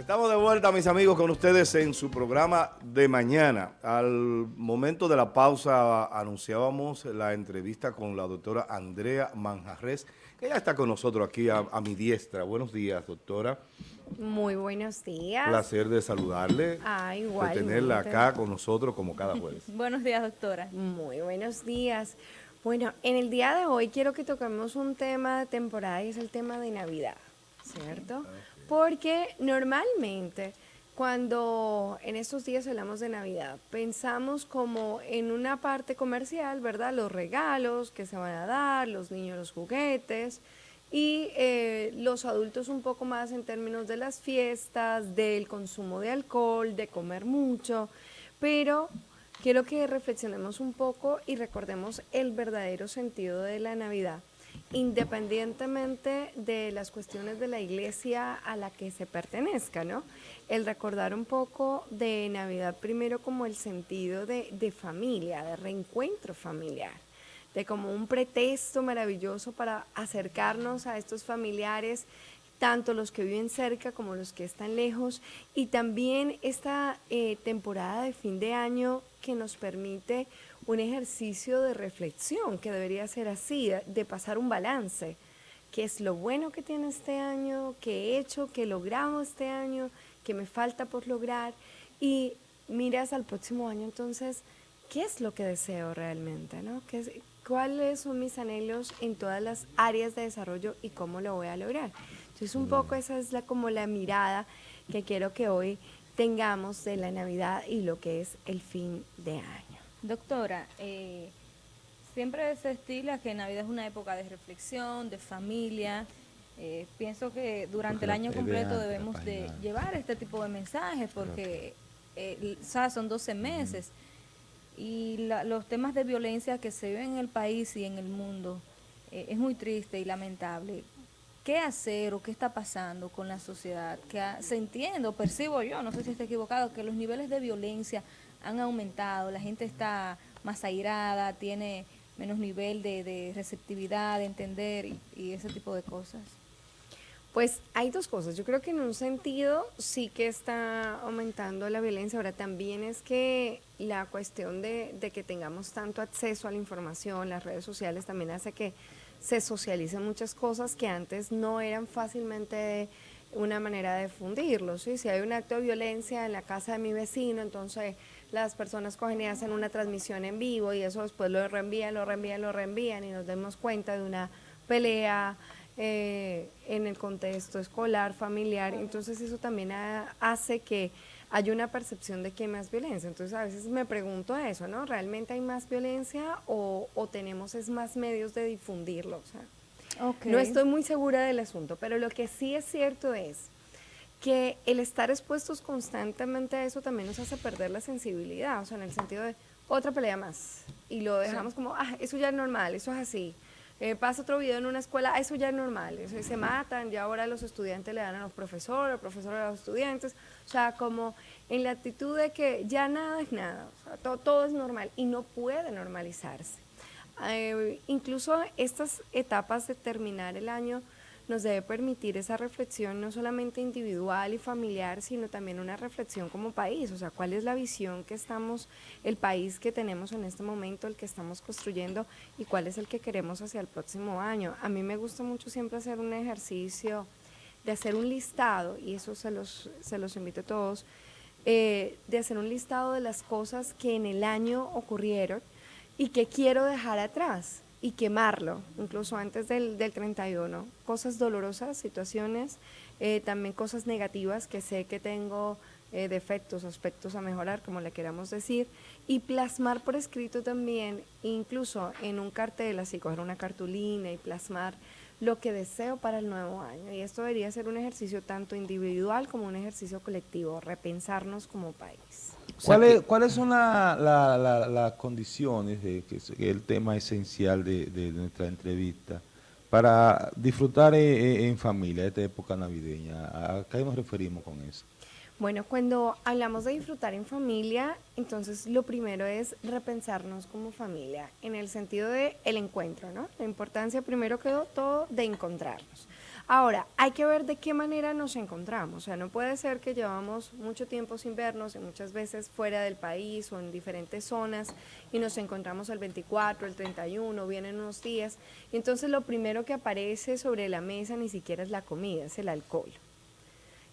Estamos de vuelta, mis amigos, con ustedes en su programa de mañana. Al momento de la pausa anunciábamos la entrevista con la doctora Andrea Manjarres, que ya está con nosotros aquí a, mi diestra. Buenos días, doctora. Muy buenos días. Placer de saludarle. Ah, igual. De tenerla acá con nosotros como cada jueves. buenos días, doctora. Muy buenos días. Bueno, en el día de hoy quiero que toquemos un tema de temporada y es el tema de Navidad, ¿cierto? Porque normalmente cuando en estos días hablamos de Navidad, pensamos como en una parte comercial, ¿verdad? Los regalos que se van a dar, los niños los juguetes y eh, los adultos un poco más en términos de las fiestas, del consumo de alcohol, de comer mucho, pero quiero que reflexionemos un poco y recordemos el verdadero sentido de la Navidad independientemente de las cuestiones de la iglesia a la que se pertenezca, ¿no? El recordar un poco de Navidad primero como el sentido de, de familia, de reencuentro familiar, de como un pretexto maravilloso para acercarnos a estos familiares tanto los que viven cerca como los que están lejos, y también esta eh, temporada de fin de año que nos permite un ejercicio de reflexión, que debería ser así, de pasar un balance, qué es lo bueno que tiene este año, qué he hecho, qué he logrado este año, qué me falta por lograr, y miras al próximo año entonces, ¿qué es lo que deseo realmente? ¿no? ¿Qué ¿Cuáles son mis anhelos en todas las áreas de desarrollo y cómo lo voy a lograr? Entonces un poco esa es la, como la mirada que quiero que hoy tengamos de la Navidad y lo que es el fin de año. Doctora, eh, siempre se estila que Navidad es una época de reflexión, de familia. Eh, pienso que durante el año completo debemos de llevar este tipo de mensajes porque eh, son 12 meses. Y los temas de violencia que se ven en el país y en el mundo es muy triste y lamentable. Qué hacer o qué está pasando con la sociedad, que se entiende o percibo yo, no sé si está equivocado, que los niveles de violencia han aumentado, la gente está más airada, tiene menos nivel de, receptividad, de entender y, ese tipo de cosas. Pues hay dos cosas. Yo creo que en un sentido sí que está aumentando la violencia. Ahora también es que la cuestión de, que tengamos tanto acceso a la información, las redes sociales también hace que se socializan muchas cosas que antes no eran fácilmente una manera de fundirlo. Si hay un acto de violencia en la casa de mi vecino, entonces las personas cogen y hacen una transmisión en vivo y eso después lo reenvían, lo reenvían, lo reenvían y nos damos cuenta de una pelea eh, en el contexto escolar, familiar. Entonces eso también hace que hay una percepción de que hay más violencia. Entonces a veces me pregunto eso, ¿no? ¿Realmente hay más violencia o, tenemos es más medios de difundirlo? O sea, No estoy muy segura del asunto, pero lo que sí es cierto es que el estar expuestos constantemente a eso también nos hace perder la sensibilidad, o sea, en el sentido de otra pelea más, y lo dejamos como, ah, eso ya es normal, eso es así. Eh, pasa otro video en una escuela, eso ya es normal, eso, se matan, ya ahora los estudiantes le dan a los profesores, los profesores a los estudiantes, o sea, como en la actitud de que ya nada es nada, todo, es normal y no puede normalizarse. Eh, incluso estas etapas de terminar el año nos debe permitir esa reflexión no solamente individual y familiar, sino también una reflexión como país, o sea, cuál es la visión que estamos, el país que tenemos en este momento, el que estamos construyendo y cuál es el que queremos hacia el próximo año. A mí me gusta mucho siempre hacer un ejercicio de hacer un listado, y eso se los, se los invito a todos, eh, de hacer un listado de las cosas que en el año ocurrieron y que quiero dejar atrás y quemarlo, incluso antes del, del 31. Cosas dolorosas, situaciones, eh, también cosas negativas que sé que tengo eh, defectos, aspectos a mejorar, como le queramos decir, y plasmar por escrito también, incluso en un cartel, así coger una cartulina y plasmar lo que deseo para el nuevo año. Y esto debería ser un ejercicio tanto individual como un ejercicio colectivo, repensarnos como país. ¿Cuáles son las condiciones, de, que es el tema esencial de, nuestra entrevista, para disfrutar en, familia esta época navideña? ¿A qué nos referimos con eso? Bueno, cuando hablamos de disfrutar en familia, entonces lo primero es repensarnos como familia, en el sentido de el encuentro, ¿no? La importancia primero que todo de encontrarnos. Ahora, hay que ver de qué manera nos encontramos. O sea, no puede ser que llevamos mucho tiempo sin vernos y muchas veces fuera del país o en diferentes zonas y nos encontramos el 24, el 31, vienen unos días. Y entonces lo primero que aparece sobre la mesa ni siquiera es la comida, es el alcohol.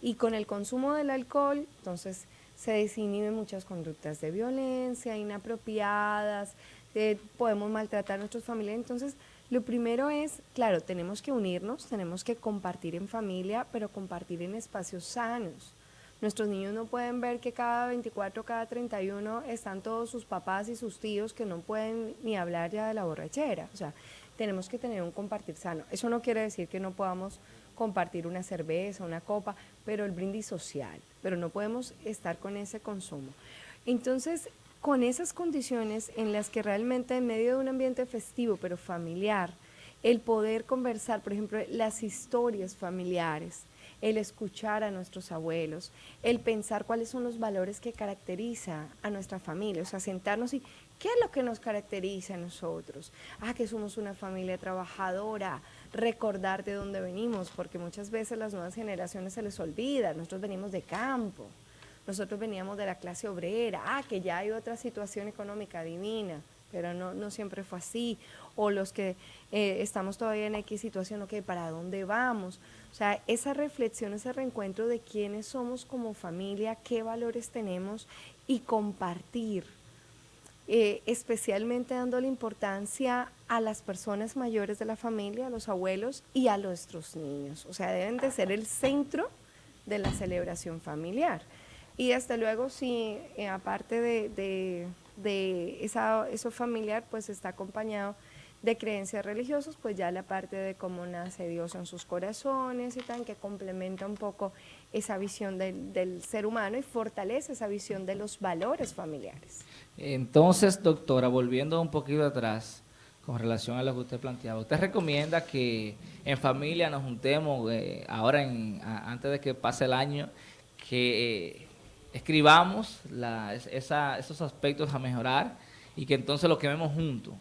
Y con el consumo del alcohol, entonces se desinhiben muchas conductas de violencia, inapropiadas, eh, podemos maltratar a nuestros familiares. Entonces, lo primero es, claro, tenemos que unirnos, tenemos que compartir en familia, pero compartir en espacios sanos. Nuestros niños no pueden ver que cada 24, cada 31 están todos sus papás y sus tíos que no pueden ni hablar ya de la borrachera. O sea, tenemos que tener un compartir sano. Eso no quiere decir que no podamos compartir una cerveza, una copa, pero el brindis social, pero no podemos estar con ese consumo. Entonces, con esas condiciones en las que realmente en medio de un ambiente festivo pero familiar, el poder conversar, por ejemplo, las historias familiares, el escuchar a nuestros abuelos, el pensar cuáles son los valores que caracteriza a nuestra familia, o sea, sentarnos y qué es lo que nos caracteriza a nosotros. Ah, que somos una familia trabajadora, recordar de dónde venimos, porque muchas veces las nuevas generaciones se les olvida, nosotros venimos de campo nosotros veníamos de la clase obrera, ah, que ya hay otra situación económica divina, pero no, siempre fue así, o los que eh, estamos todavía en X situación, ok, ¿para dónde vamos? O sea, esa reflexión, ese reencuentro de quiénes somos como familia, qué valores tenemos y compartir, eh, especialmente dándole importancia a las personas mayores de la familia, a los abuelos y a nuestros niños. O sea, deben de ser el centro de la celebración familiar. Y desde luego, si eh, aparte de, de, esa, eso familiar, pues está acompañado de creencias religiosas, pues ya la parte de cómo nace Dios en sus corazones y tal, que complementa un poco esa visión del, del, ser humano y fortalece esa visión de los valores familiares. Entonces, doctora, volviendo un poquito atrás, con relación a lo que usted planteaba, ¿usted recomienda que en familia nos juntemos eh, ahora, en, antes de que pase el año, que... Escribamos esos aspectos a mejorar y que entonces lo quememos juntos.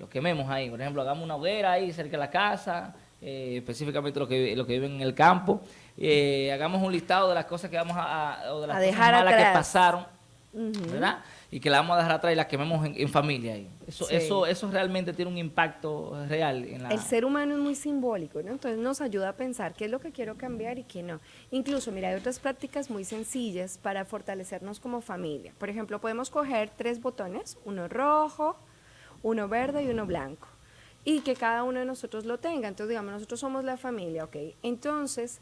lo quememos ahí, por ejemplo, hagamos una hoguera ahí cerca de la casa, eh, específicamente lo que, lo que viven en el campo, eh, hagamos un listado de las cosas que vamos a, o de las cosas malas que pasaron, ¿verdad? Y que la vamos a dejar atrás y la quememos en, familia. Ahí. Eso, eso, eso realmente tiene un impacto real. En la... El ser humano es muy simbólico, ¿no? Entonces nos ayuda a pensar qué es lo que quiero cambiar y qué no. Incluso, mira, hay otras prácticas muy sencillas para fortalecernos como familia. Por ejemplo, podemos coger tres botones, uno rojo, uno verde y uno blanco. Y que cada uno de nosotros lo tenga. Entonces, digamos, nosotros somos la familia, ¿ok? Entonces,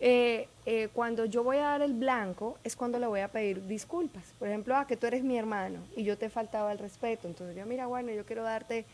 eh, eh, cuando yo voy a dar el blanco es cuando le voy a pedir disculpas. Por ejemplo, ah, que tú eres mi hermano y yo te faltaba el respeto. Entonces yo, mira, bueno, yo quiero darte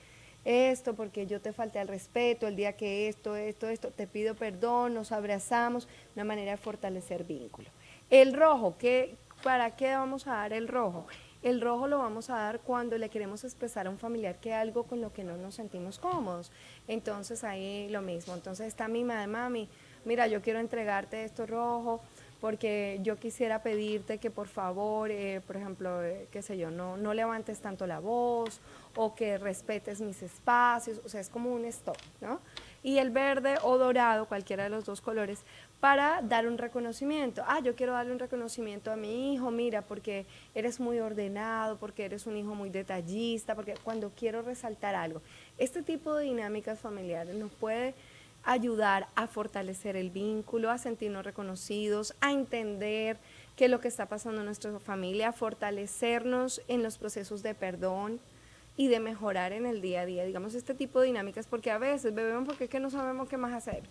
esto porque yo te falté el respeto el día que esto, esto, esto, te pido perdón, nos abrazamos, una manera de fortalecer vínculo. El rojo, ¿qué, ¿para qué vamos a dar el rojo? El rojo lo vamos a dar cuando le queremos expresar a un familiar que algo con lo que no nos sentimos cómodos. Entonces ahí lo mismo. Entonces está mi madre, mami, mira, yo quiero entregarte esto rojo porque yo quisiera pedirte que por favor, eh, por ejemplo, eh, qué sé yo, no, no levantes tanto la voz o que respetes mis espacios, o sea, es como un stop, ¿no? Y el verde o dorado, cualquiera de los dos colores, para dar un reconocimiento. Ah, yo quiero darle un reconocimiento a mi hijo, mira, porque eres muy ordenado, porque eres un hijo muy detallista, porque cuando quiero resaltar algo. Este tipo de dinámicas familiares nos puede ayudar a fortalecer el vínculo, a sentirnos reconocidos, a entender qué es lo que está pasando en nuestra familia, a fortalecernos en los procesos de perdón y de mejorar en el día a día. Digamos, este tipo de dinámicas, porque a veces bebemos porque es que no sabemos qué más hacer.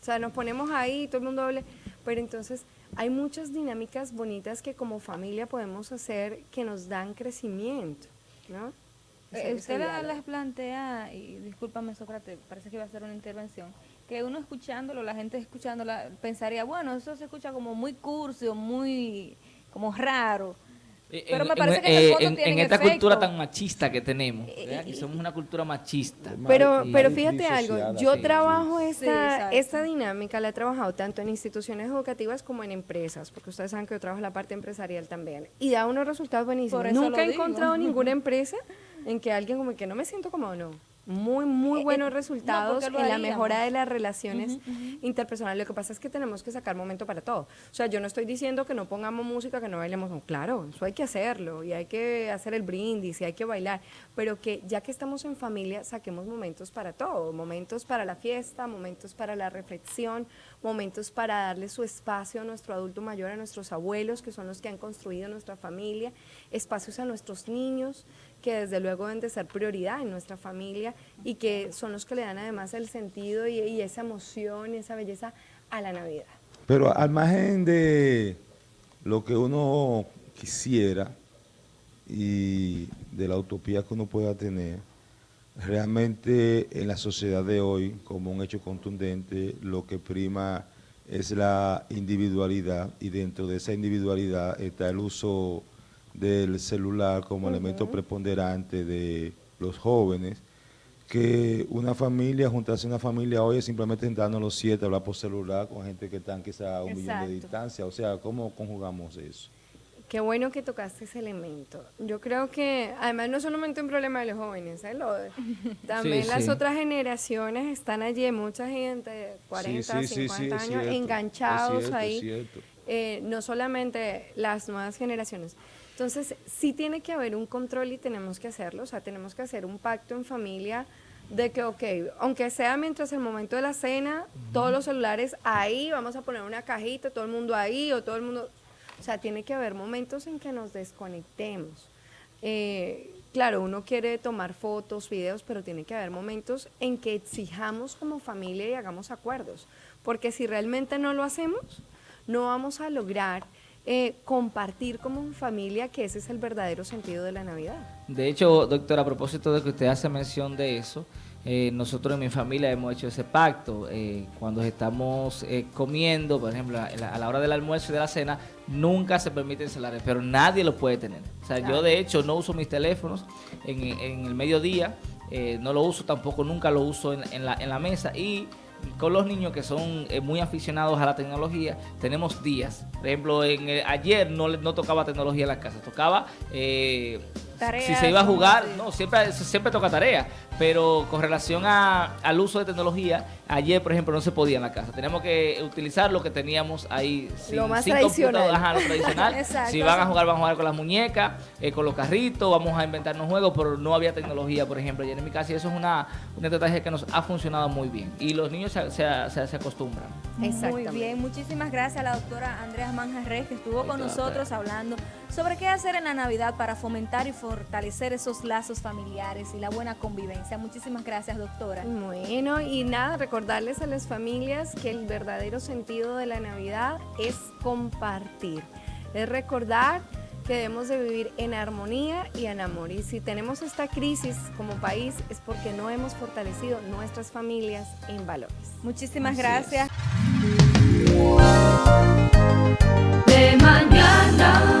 O sea, nos ponemos ahí, todo el mundo hable, pero entonces hay muchas dinámicas bonitas que como familia podemos hacer que nos dan crecimiento, ¿no? Eh, usted les plantea, y discúlpame Sócrates, parece que iba a hacer una intervención, que uno escuchándolo, la gente escuchándola, pensaría, bueno, eso se escucha como muy curso, muy como raro. Eh, Pero me parece que en, en, esta cultura tan machista que tenemos, y somos una cultura machista. Pero, pero fíjate algo, yo trabajo esta, esta dinámica, la he trabajado tanto en instituciones educativas como en empresas, porque ustedes saben que yo trabajo en la parte empresarial también, y da unos resultados buenísimos. Nunca he encontrado ninguna empresa en que alguien como que no me siento como no. muy, muy eh, buenos resultados en la mejora de las relaciones interpersonales. Lo que pasa es que tenemos que sacar momento para todo. O sea, yo no estoy diciendo que no pongamos música, que no bailemos. claro, eso hay que hacerlo y hay que hacer el brindis y hay que bailar. Pero que ya que estamos en familia, saquemos momentos para todo. Momentos para la fiesta, momentos para la reflexión, momentos para darle su espacio a nuestro adulto mayor, a nuestros abuelos, que son los que han construido nuestra familia, espacios a nuestros niños que desde luego deben de ser prioridad en nuestra familia y que son los que le dan además el sentido y, esa emoción y esa belleza a la Navidad. Pero al margen de lo que uno quisiera y de la utopía que uno pueda tener, realmente en la sociedad de hoy, como un hecho contundente, lo que prima es la individualidad y dentro de esa individualidad está el uso del celular como elemento preponderante de los jóvenes, que una familia, juntarse una familia hoy es simplemente sentarnos los siete, hablar por celular con gente que están quizá a un millón de distancia. O sea, ¿cómo conjugamos eso? Qué bueno que tocaste ese elemento. Yo creo que, además, no solamente un problema de los jóvenes, ¿eh? también las otras generaciones están allí, mucha gente, 40, 50 años, enganchados ahí. Eh, no solamente las nuevas generaciones. Entonces, sí tiene que haber un control y tenemos que hacerlo, o sea, tenemos que hacer un pacto en familia de que, ok, aunque sea mientras el momento de la cena, todos los celulares ahí, vamos a poner una cajita, todo el mundo ahí, o todo el mundo, o sea, tiene que haber momentos en que nos desconectemos. Eh, claro, uno quiere tomar fotos, videos, pero tiene que haber momentos en que exijamos como familia y hagamos acuerdos, porque si realmente no lo hacemos, no vamos a lograr eh, compartir como familia, que ese es el verdadero sentido de la Navidad. De hecho, doctor, a propósito de que usted hace mención de eso, eh, nosotros en mi familia hemos hecho ese pacto. Eh, cuando estamos comiendo, por ejemplo, a la, hora del almuerzo y de la cena, nunca se permiten celulares, pero nadie lo puede tener. O sea, yo de hecho no uso mis teléfonos en, el mediodía, no lo uso tampoco, nunca lo uso en, la, en la mesa y con los niños que son eh, muy aficionados a la tecnología, tenemos días. Por ejemplo, en, ayer no, no tocaba tecnología en la casa, tocaba eh, si se iba a jugar, no, siempre, siempre toca tarea, pero con relación al uso de tecnología, ayer, por ejemplo, no se podía en la casa. Teníamos que utilizar lo que teníamos ahí. Sin, lo más tradicional. Ajá, lo tradicional. si van a jugar, van a jugar con las muñecas, eh, con los carritos, vamos a inventarnos juegos, pero no había tecnología, por ejemplo, ayer en mi casa, y eso es una, una estrategia que nos ha funcionado muy bien. Y los niños se, se, se, acostumbran. Muy bien, muchísimas gracias a la doctora Andrea Manjarres, que estuvo con nosotros hablando sobre qué hacer en la Navidad para fomentar y fortalecer esos lazos familiares y la buena convivencia. Muchísimas gracias, doctora. Bueno, y nada, recordarles a las familias que el verdadero sentido de la Navidad es compartir, es recordar que debemos de vivir en armonía y en amor. Y si tenemos esta crisis como país es porque no hemos fortalecido nuestras familias en valores. Muchísimas gracias. De mañana.